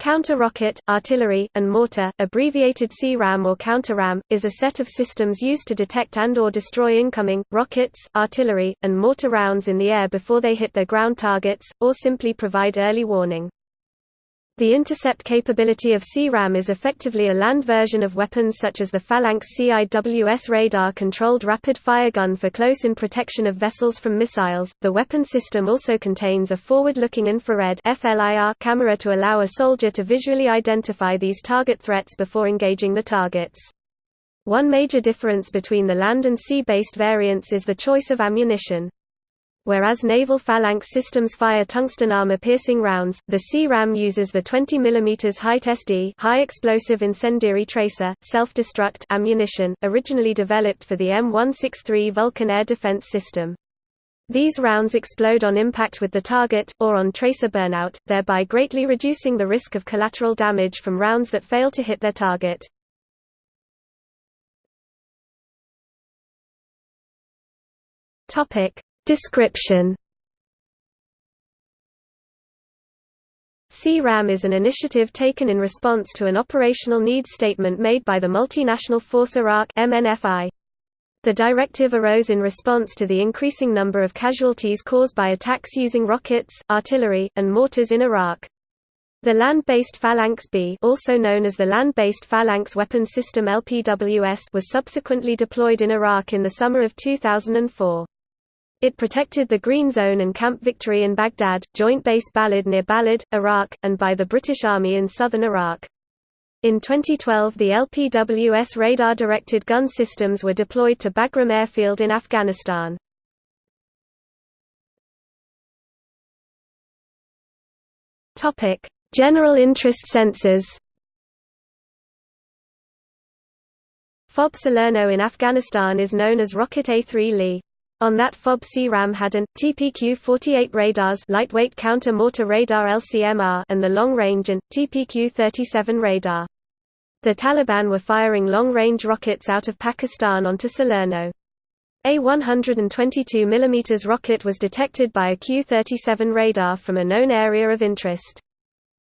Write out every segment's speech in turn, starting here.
Counter-rocket, artillery, and mortar, abbreviated CRAM or counter-ram, is a set of systems used to detect and or destroy incoming, rockets, artillery, and mortar rounds in the air before they hit their ground targets, or simply provide early warning. The intercept capability of CRAM is effectively a land version of weapons such as the Phalanx CIWS radar-controlled rapid-fire gun for close-in protection of vessels from missiles. The weapon system also contains a forward-looking infrared (FLIR) camera to allow a soldier to visually identify these target threats before engaging the targets. One major difference between the land and sea-based variants is the choice of ammunition. Whereas naval phalanx systems fire tungsten armor-piercing rounds, the C-RAM uses the 20 mm HEIT-SD high explosive incendiary tracer, self-destruct ammunition, originally developed for the M163 Vulcan air defense system. These rounds explode on impact with the target, or on tracer burnout, thereby greatly reducing the risk of collateral damage from rounds that fail to hit their target. Description C-RAM is an initiative taken in response to an operational needs statement made by the multinational force Iraq MNFI. The directive arose in response to the increasing number of casualties caused by attacks using rockets, artillery, and mortars in Iraq. The land-based Phalanx B also known as the Land-Based Phalanx Weapon System LPWS was subsequently deployed in Iraq in the summer of 2004. It protected the Green Zone and Camp Victory in Baghdad, Joint Base Balad near Balad, Iraq, and by the British Army in southern Iraq. In 2012 the LPWS radar-directed gun systems were deployed to Bagram Airfield in Afghanistan. General interest sensors FOB Salerno in Afghanistan is known as Rocket A3 Lee. On that FOB C-RAM had an, TPQ-48 radars lightweight counter-mortar radar LCMR and the long-range and, TPQ-37 radar. The Taliban were firing long-range rockets out of Pakistan onto Salerno. A 122 mm rocket was detected by a Q-37 radar from a known area of interest.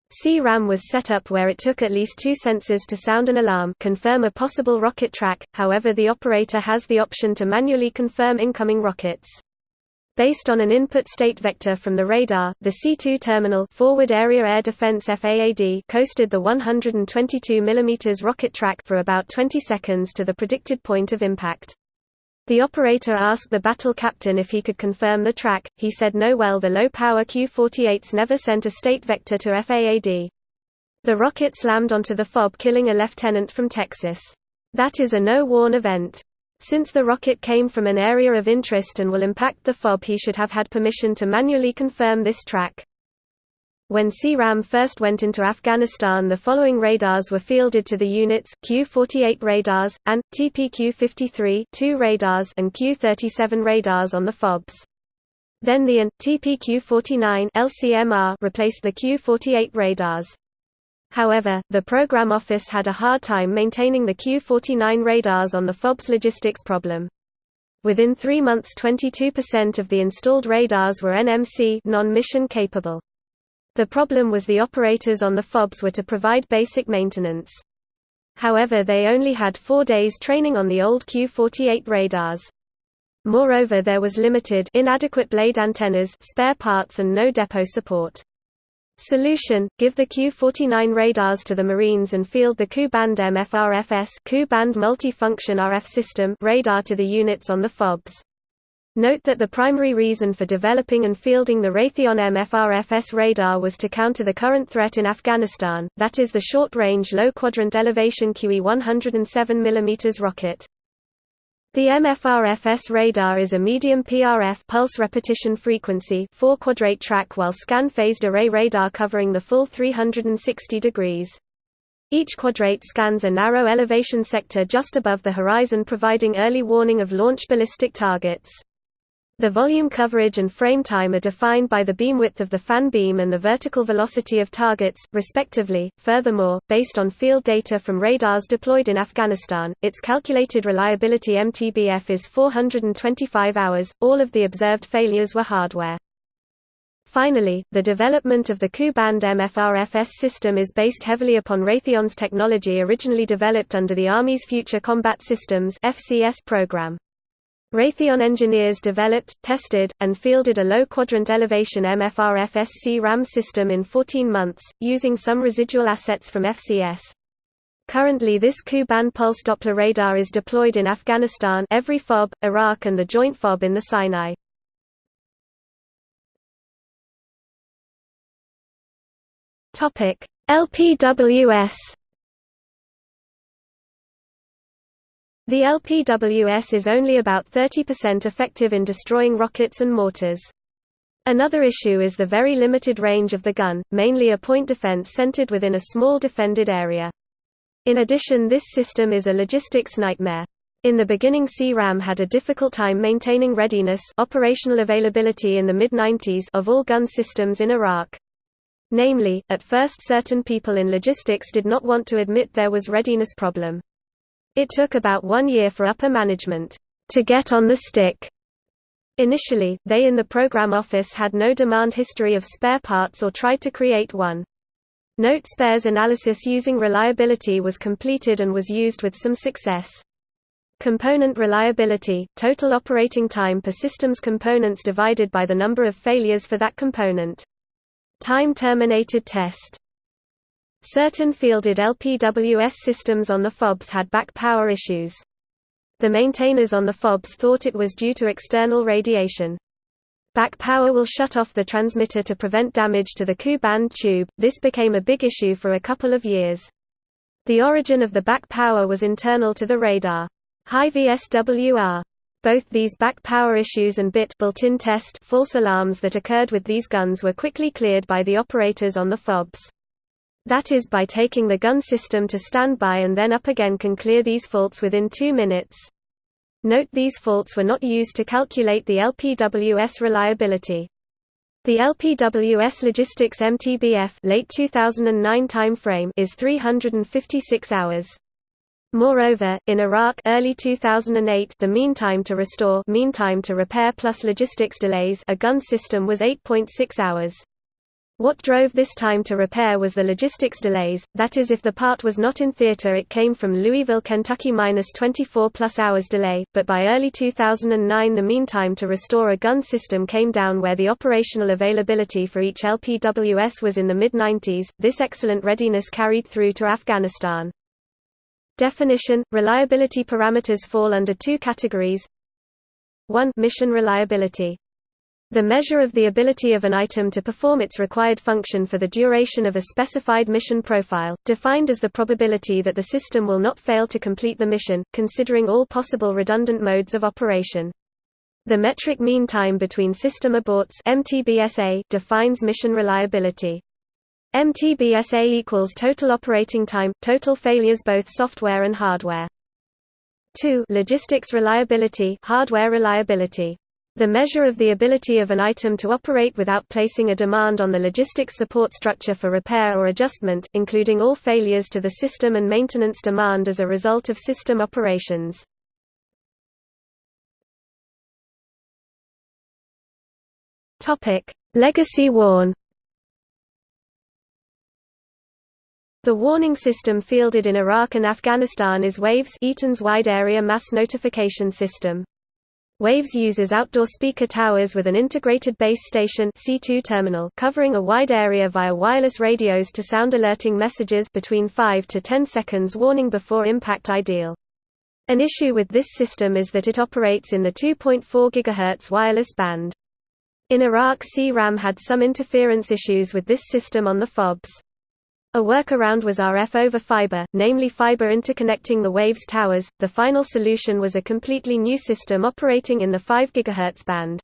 C-RAM was set up where it took at least two sensors to sound an alarm confirm a possible rocket track, however the operator has the option to manually confirm incoming rockets. Based on an input state vector from the radar, the C2 terminal Forward Area Air Defense FAAD coasted the 122 mm rocket track for about 20 seconds to the predicted point of impact. The operator asked the battle captain if he could confirm the track, he said no well the low-power Q-48s never sent a state vector to FAAD. The rocket slammed onto the FOB killing a lieutenant from Texas. That is a no-warn event. Since the rocket came from an area of interest and will impact the FOB he should have had permission to manually confirm this track. When C-RAM first went into Afghanistan the following radars were fielded to the units, Q-48 radars, and, TPQ-53 two radars and Q-37 radars on the FOBs. Then the AN, TPQ-49 LCMR replaced the Q-48 radars. However, the program office had a hard time maintaining the Q-49 radars on the FOB's logistics problem. Within three months 22% of the installed radars were NMC non-mission capable. The problem was the operators on the FOBs were to provide basic maintenance. However they only had four days training on the old Q-48 radars. Moreover there was limited inadequate blade antennas spare parts and no depot support. Solution: Give the Q-49 radars to the Marines and field the Ku-band MFRFS Ku-band multi-function RF system radar to the units on the FOBs. Note that the primary reason for developing and fielding the Raytheon MFRFS radar was to counter the current threat in Afghanistan, that is the short-range low-quadrant elevation QE 107 mm rocket. The MFRFS radar is a medium PRF pulse repetition frequency four-quadrate track while scan-phased array radar covering the full 360 degrees. Each quadrate scans a narrow elevation sector just above the horizon providing early warning of launch ballistic targets. The volume coverage and frame time are defined by the beam width of the fan beam and the vertical velocity of targets, respectively. Furthermore, based on field data from radars deployed in Afghanistan, its calculated reliability MTBF is 425 hours. All of the observed failures were hardware. Finally, the development of the Ku-band MFRFS system is based heavily upon Raytheon's technology originally developed under the Army's Future Combat Systems program. Raytheon engineers developed, tested, and fielded a low-quadrant elevation MFRFS C-RAM system in 14 months, using some residual assets from FCS. Currently this Ku-band pulse Doppler radar is deployed in Afghanistan every FOB, Iraq and the Joint FOB in the Sinai. LPWS. The LPWS is only about 30% effective in destroying rockets and mortars. Another issue is the very limited range of the gun, mainly a point defense centered within a small defended area. In addition this system is a logistics nightmare. In the beginning C-RAM had a difficult time maintaining readiness operational availability in the mid-90s of all gun systems in Iraq. Namely, at first certain people in logistics did not want to admit there was readiness problem. It took about one year for upper management to get on the stick. Initially, they in the program office had no demand history of spare parts or tried to create one. Note spares analysis using reliability was completed and was used with some success. Component reliability, total operating time per system's components divided by the number of failures for that component. Time-terminated test Certain fielded LPWS systems on the FOBs had back power issues. The maintainers on the FOBs thought it was due to external radiation. Back power will shut off the transmitter to prevent damage to the Ku-band tube, this became a big issue for a couple of years. The origin of the back power was internal to the radar. High VSWR both these back power issues and bit built-in test false alarms that occurred with these guns were quickly cleared by the operators on the FOBs. That is by taking the gun system to standby and then up again can clear these faults within two minutes. Note these faults were not used to calculate the LPWS reliability. The LPWS Logistics MTBF late 2009 timeframe is 356 hours. Moreover, in Iraq early 2008 the mean time to restore mean time to repair plus logistics delays a gun system was 8.6 hours. What drove this time to repair was the logistics delays, that is if the part was not in theater it came from Louisville, Kentucky minus 24 plus hours delay, but by early 2009 the meantime to restore a gun system came down where the operational availability for each LPWS was in the mid-90s, this excellent readiness carried through to Afghanistan. Definition – Reliability parameters fall under two categories 1 Mission reliability. The measure of the ability of an item to perform its required function for the duration of a specified mission profile, defined as the probability that the system will not fail to complete the mission, considering all possible redundant modes of operation. The metric mean time between system aborts MTBSA defines mission reliability. MTBSA equals total operating time, total failures both software and hardware. 2 Logistics reliability hardware reliability. The measure of the ability of an item to operate without placing a demand on the logistics support structure for repair or adjustment, including all failures to the system and maintenance demand as a result of system operations. Legacy warn The warning system fielded in Iraq and Afghanistan is WAVES Eaton's Wide Area Mass Notification System. WAVES uses outdoor speaker towers with an integrated base station C2 terminal covering a wide area via wireless radios to sound alerting messages between 5 to 10 seconds warning before impact ideal. An issue with this system is that it operates in the 2.4 GHz wireless band. In Iraq C-RAM had some interference issues with this system on the FOBs. A workaround was RF over fiber, namely fiber interconnecting the waves towers. The final solution was a completely new system operating in the 5 GHz band.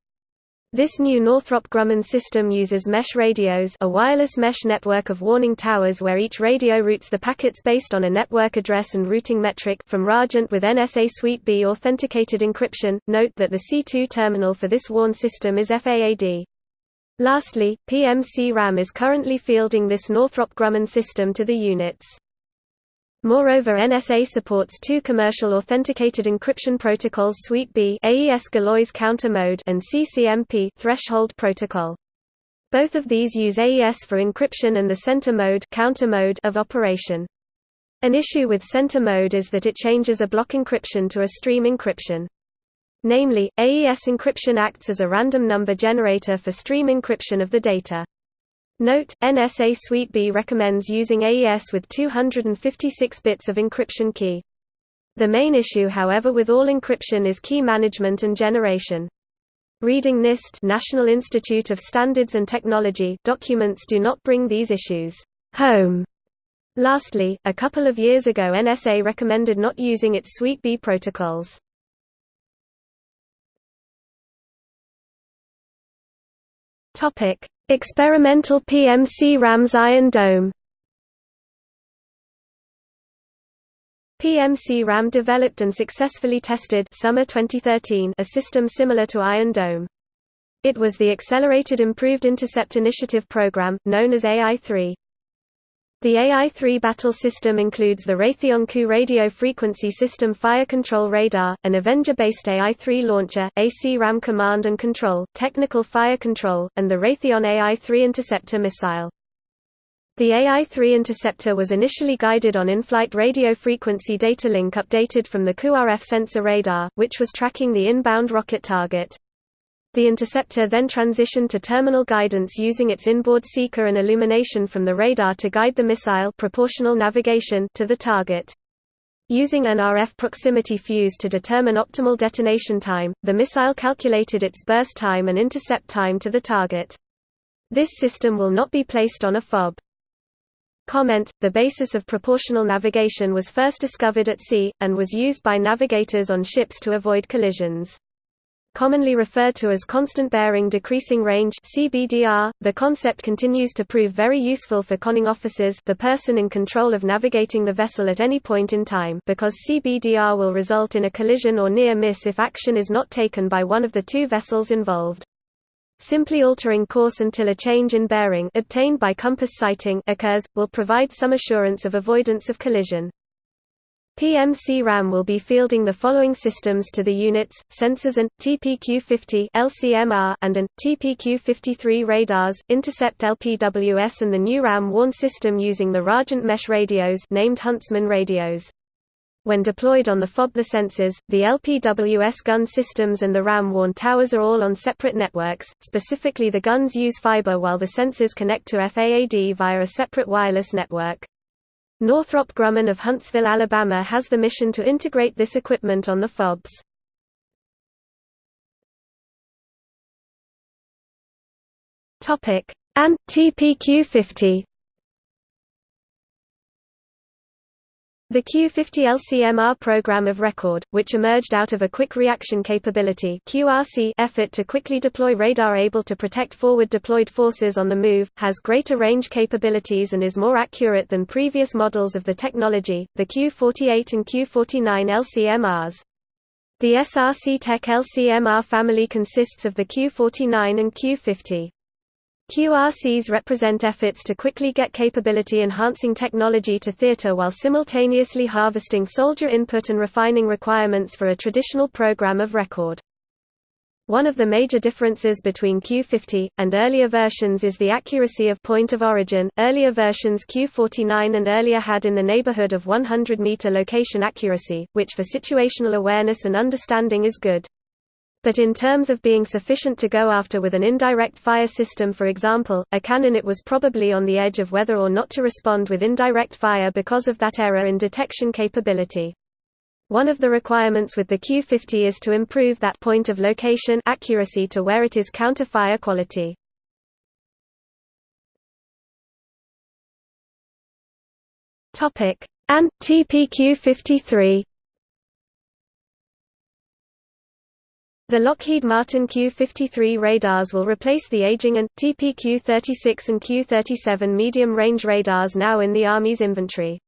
This new Northrop Grumman system uses mesh radios a wireless mesh network of warning towers where each radio routes the packets based on a network address and routing metric from Rajant with NSA Suite B authenticated encryption. Note that the C2 terminal for this warn system is FAAD. Lastly, PMC-RAM is currently fielding this Northrop Grumman system to the units. Moreover NSA supports two commercial authenticated encryption protocols Suite B AES Galois counter mode and CCMP threshold protocol. Both of these use AES for encryption and the center mode, counter mode of operation. An issue with center mode is that it changes a block encryption to a stream encryption. Namely, AES encryption acts as a random number generator for stream encryption of the data. Note, NSA Suite B recommends using AES with 256 bits of encryption key. The main issue however with all encryption is key management and generation. Reading NIST National Institute of Standards and Technology documents do not bring these issues home. Lastly, a couple of years ago NSA recommended not using its Suite B protocols. Topic: Experimental PMC RAM's Iron Dome. PMC RAM developed and successfully tested summer 2013 a system similar to Iron Dome. It was the Accelerated Improved Intercept Initiative program, known as AI-3. The AI-3 battle system includes the Raytheon Ku Radio Frequency System Fire Control Radar, an Avenger-based AI-3 launcher, AC-RAM command and control, technical fire control, and the Raytheon AI-3 interceptor missile. The AI-3 interceptor was initially guided on in-flight radio frequency data link updated from the Ku-RF sensor radar, which was tracking the inbound rocket target. The interceptor then transitioned to terminal guidance using its inboard seeker and illumination from the radar to guide the missile proportional navigation to the target. Using an RF proximity fuse to determine optimal detonation time, the missile calculated its burst time and intercept time to the target. This system will not be placed on a FOB. Comment, the basis of proportional navigation was first discovered at sea, and was used by navigators on ships to avoid collisions commonly referred to as constant bearing decreasing range CBDR. The concept continues to prove very useful for conning officers, the person in control of navigating the vessel at any point in time, because CBDR will result in a collision or near miss if action is not taken by one of the two vessels involved. Simply altering course until a change in bearing obtained by compass sighting occurs will provide some assurance of avoidance of collision. PMC RAM will be fielding the following systems to the units, sensors and, TPQ-50 LCMR and an, TPQ-53 radars, Intercept LPWS and the new RAM-warn system using the Rajant mesh radios named Huntsman radios. When deployed on the FOB the sensors, the LPWS gun systems and the RAM-warn towers are all on separate networks, specifically the guns use fiber while the sensors connect to FAAD via a separate wireless network. Northrop Grumman of Huntsville, Alabama has the mission to integrate this equipment on the FOBs. ANT TPQ-50 The Q50 LCMR program of record, which emerged out of a quick reaction capability (QRC) effort to quickly deploy radar able to protect forward deployed forces on the move, has greater range capabilities and is more accurate than previous models of the technology, the Q48 and Q49 LCMRs. The SRC Tech LCMR family consists of the Q49 and Q50. QRCs represent efforts to quickly get capability-enhancing technology to theater while simultaneously harvesting soldier input and refining requirements for a traditional program of record. One of the major differences between Q50 and earlier versions is the accuracy of point of origin. Earlier versions Q49 and earlier had in the neighborhood of 100 meter location accuracy, which for situational awareness and understanding is good. But in terms of being sufficient to go after with an indirect fire system for example, a cannon it was probably on the edge of whether or not to respond with indirect fire because of that error in detection capability. One of the requirements with the Q50 is to improve that point of location accuracy to where it is counter-fire quality. ANT TPQ-53 The Lockheed Martin Q-53 radars will replace the aging ANT TPQ-36 and Q-37 medium-range radars now in the Army's inventory.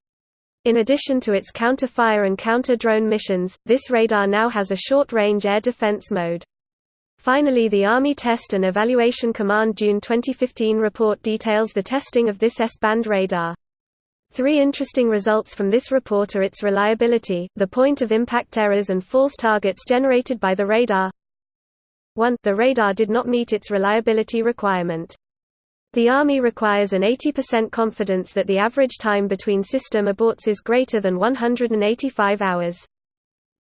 In addition to its counter-fire and counter-drone missions, this radar now has a short-range air defense mode. Finally the Army Test and Evaluation Command June 2015 report details the testing of this S-band radar. Three interesting results from this report are its reliability, the point of impact errors and false targets generated by the radar. 1. The radar did not meet its reliability requirement. The Army requires an 80% confidence that the average time between system aborts is greater than 185 hours.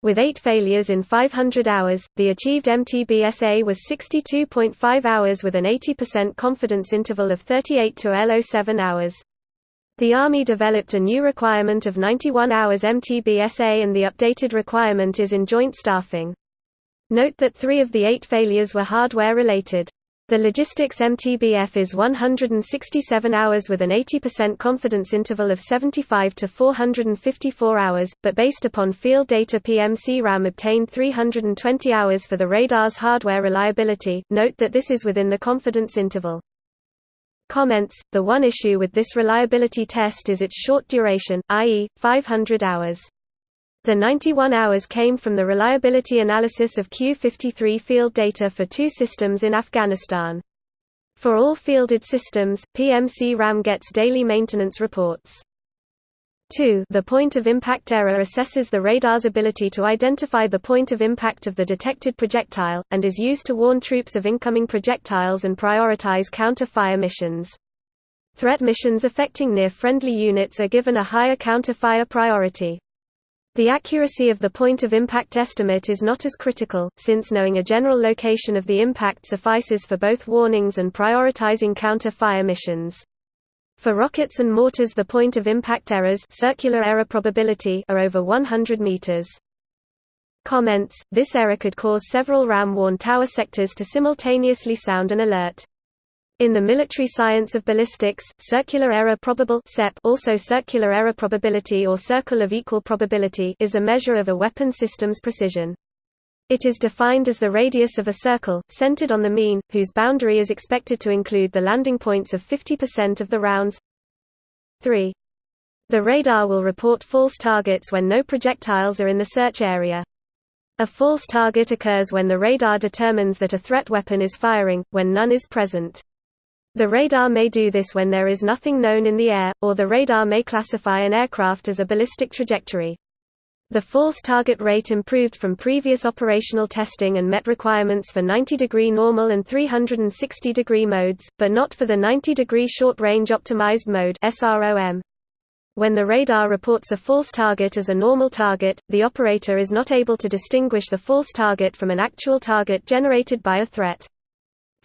With eight failures in 500 hours, the achieved MTBSA was 62.5 hours with an 80% confidence interval of 38 to 07 hours. The Army developed a new requirement of 91 hours MTBSA and the updated requirement is in joint staffing. Note that three of the eight failures were hardware-related. The logistics MTBF is 167 hours with an 80% confidence interval of 75 to 454 hours, but based upon field data PMC-RAM obtained 320 hours for the radar's hardware reliability. Note that this is within the confidence interval. Comments The one issue with this reliability test is its short duration, i.e., 500 hours. The 91 hours came from the reliability analysis of Q-53 field data for two systems in Afghanistan. For all fielded systems, PMC-RAM gets daily maintenance reports. 2. The point of impact error assesses the radar's ability to identify the point of impact of the detected projectile, and is used to warn troops of incoming projectiles and prioritize counter-fire missions. Threat missions affecting near-friendly units are given a higher counter-fire priority. The accuracy of the point of impact estimate is not as critical, since knowing a general location of the impact suffices for both warnings and prioritizing counter-fire missions. For rockets and mortars the point of impact errors circular error probability are over 100 meters. Comments, this error could cause several RAM-warn tower sectors to simultaneously sound an alert. In the military science of ballistics, circular error probable also circular error probability or circle of equal probability is a measure of a weapon system's precision. It is defined as the radius of a circle, centered on the mean, whose boundary is expected to include the landing points of 50% of the rounds. 3. The radar will report false targets when no projectiles are in the search area. A false target occurs when the radar determines that a threat weapon is firing, when none is present. The radar may do this when there is nothing known in the air, or the radar may classify an aircraft as a ballistic trajectory. The false target rate improved from previous operational testing and met requirements for 90-degree normal and 360-degree modes, but not for the 90-degree short-range optimized mode SROM. When the radar reports a false target as a normal target, the operator is not able to distinguish the false target from an actual target generated by a threat.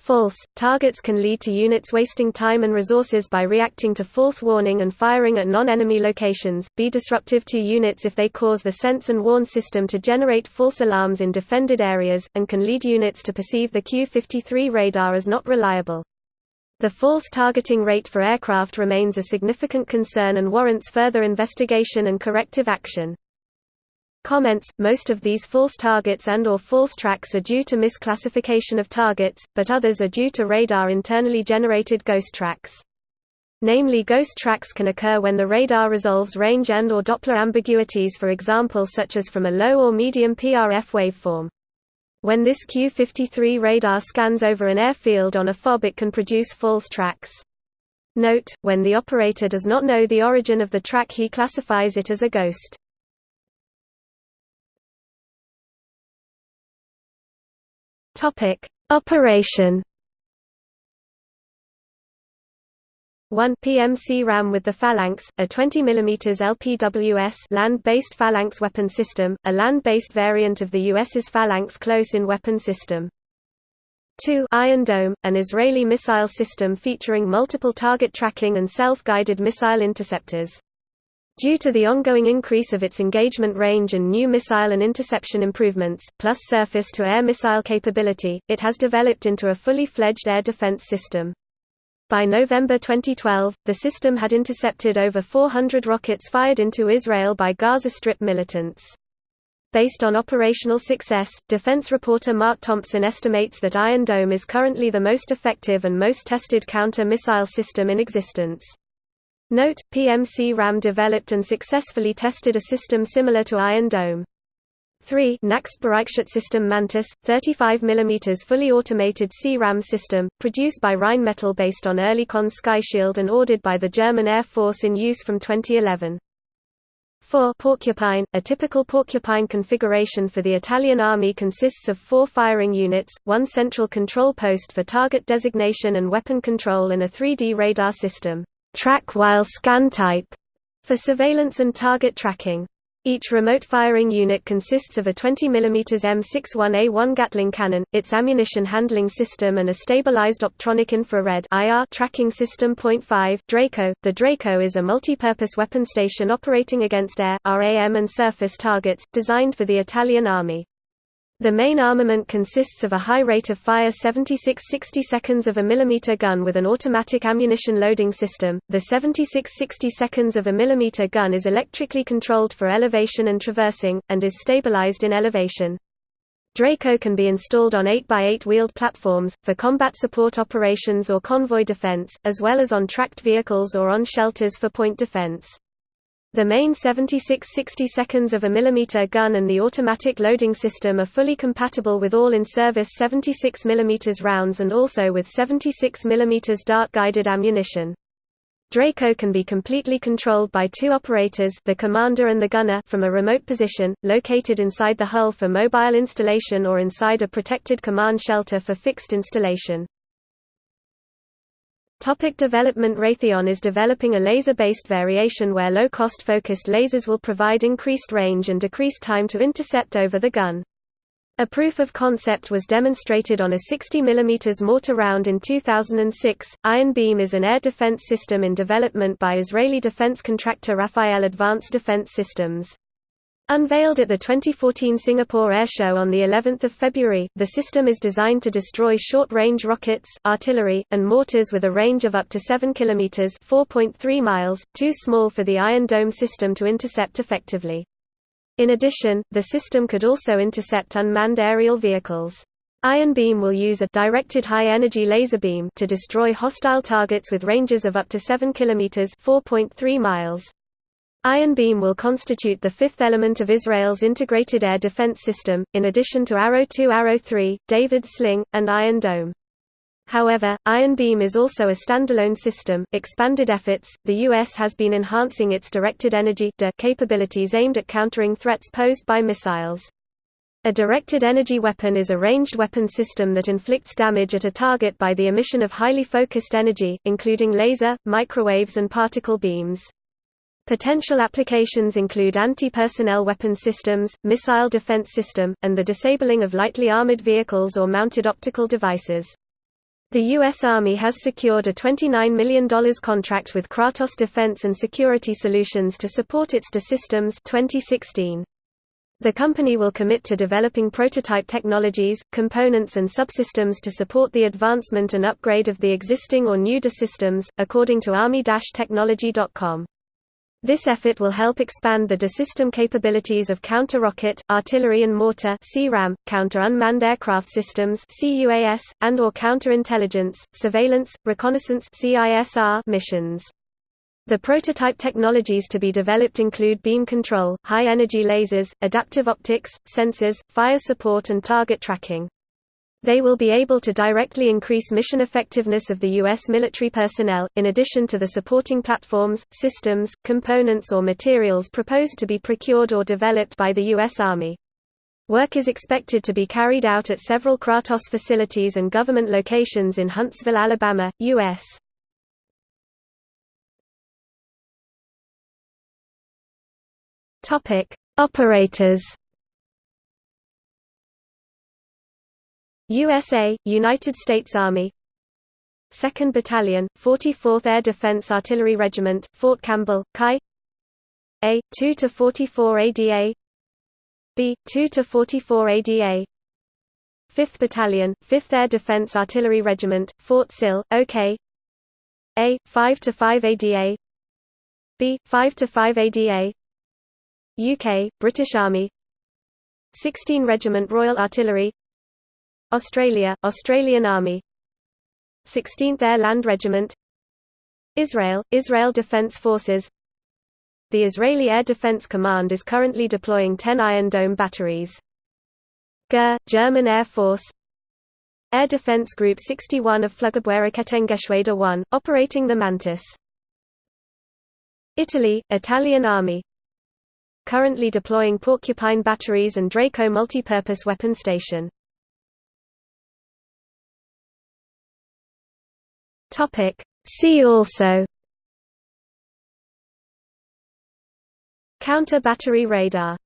False targets can lead to units wasting time and resources by reacting to false warning and firing at non-enemy locations, be disruptive to units if they cause the sense and warn system to generate false alarms in defended areas, and can lead units to perceive the Q-53 radar as not reliable. The false targeting rate for aircraft remains a significant concern and warrants further investigation and corrective action. Comments, most of these false targets and or false tracks are due to misclassification of targets, but others are due to radar internally generated ghost tracks. Namely ghost tracks can occur when the radar resolves range and or Doppler ambiguities for example such as from a low or medium PRF waveform. When this Q-53 radar scans over an airfield on a FOB it can produce false tracks. Note, when the operator does not know the origin of the track he classifies it as a ghost. Topic: Operation 1 PMC RAM with the Phalanx, a 20 mm LPWS land-based Phalanx weapon system, a land-based variant of the US's Phalanx close-in weapon system. 2 Iron Dome, an Israeli missile system featuring multiple target tracking and self-guided missile interceptors. Due to the ongoing increase of its engagement range and new missile and interception improvements, plus surface-to-air missile capability, it has developed into a fully fledged air defense system. By November 2012, the system had intercepted over 400 rockets fired into Israel by Gaza Strip militants. Based on operational success, defense reporter Mark Thompson estimates that Iron Dome is currently the most effective and most tested counter-missile system in existence. Note, PMC RAM developed and successfully tested a system similar to Iron Dome. 3 Nächstbereichschutzsystem Mantis, 35 mm fully automated C-RAM system, produced by Rheinmetall based on Oerlikon Skyshield and ordered by the German Air Force in use from 2011. 4 Porcupine A typical Porcupine configuration for the Italian Army consists of four firing units, one central control post for target designation and weapon control and a 3D radar system track while scan type, for surveillance and target tracking. Each remote firing unit consists of a 20 mm M61A1 Gatling cannon, its ammunition handling system and a stabilized optronic infrared IR tracking system. 5 Draco The Draco is a multi-purpose weapon station operating against air, RAM and surface targets, designed for the Italian Army. The main armament consists of a high rate of fire 76 60 seconds of a millimeter gun with an automatic ammunition loading system. The 76 60 seconds of a millimeter gun is electrically controlled for elevation and traversing, and is stabilized in elevation. Draco can be installed on 8x8 wheeled platforms, for combat support operations or convoy defense, as well as on tracked vehicles or on shelters for point defense. The main 76 60 seconds of a mm gun and the automatic loading system are fully compatible with all in-service 76 mm rounds and also with 76 mm dart-guided ammunition. Draco can be completely controlled by two operators the commander and the gunner from a remote position, located inside the hull for mobile installation or inside a protected command shelter for fixed installation. Topic development Raytheon is developing a laser-based variation where low-cost focused lasers will provide increased range and decreased time to intercept over the gun. A proof of concept was demonstrated on a 60 mm mortar round in 2006. Iron Beam is an air defense system in development by Israeli defense contractor Rafael Advanced Defense Systems. Unveiled at the 2014 Singapore Air Show on the 11th of February, the system is designed to destroy short-range rockets, artillery, and mortars with a range of up to 7 kilometers (4.3 miles), too small for the Iron Dome system to intercept effectively. In addition, the system could also intercept unmanned aerial vehicles. Iron Beam will use a directed high-energy laser beam to destroy hostile targets with ranges of up to 7 kilometers (4.3 miles). Iron Beam will constitute the fifth element of Israel's integrated air defense system, in addition to Arrow 2 Arrow 3, David Sling, and Iron Dome. However, Iron Beam is also a standalone system. Expanded efforts, the U.S. has been enhancing its directed energy capabilities aimed at countering threats posed by missiles. A directed energy weapon is a ranged weapon system that inflicts damage at a target by the emission of highly focused energy, including laser, microwaves and particle beams. Potential applications include anti-personnel weapon systems, missile defense system, and the disabling of lightly armored vehicles or mounted optical devices. The U.S. Army has secured a $29 million contract with Kratos Defense and Security Solutions to support its DE systems 2016. The company will commit to developing prototype technologies, components and subsystems to support the advancement and upgrade of the existing or new DE systems, according to Army-Technology.com. This effort will help expand the DE-system capabilities of counter-rocket, artillery and mortar counter-unmanned aircraft systems and or counter-intelligence, surveillance, reconnaissance missions. The prototype technologies to be developed include beam control, high-energy lasers, adaptive optics, sensors, fire support and target tracking. They will be able to directly increase mission effectiveness of the U.S. military personnel, in addition to the supporting platforms, systems, components or materials proposed to be procured or developed by the U.S. Army. Work is expected to be carried out at several Kratos facilities and government locations in Huntsville, Alabama, U.S. Operators USA, United States Army. 2nd Battalion, 44th Air Defense Artillery Regiment, Fort Campbell, Chi. A, 2–44 ADA B, 2–44 ADA 5th Battalion, 5th Air Defense Artillery Regiment, Fort Sill, OK A, 5–5 ADA B, 5–5 ADA UK, British Army. 16 Regiment Royal Artillery Australia, Australian Army 16th Air Land Regiment Israel, Israel Defense Forces The Israeli Air Defense Command is currently deploying 10 Iron Dome batteries. GER, German Air Force Air Defense Group 61 of Flugabwehrrakettengeschwader 1, operating the Mantis. Italy, Italian Army currently deploying Porcupine batteries and Draco multipurpose weapon station. See also. Counter battery radar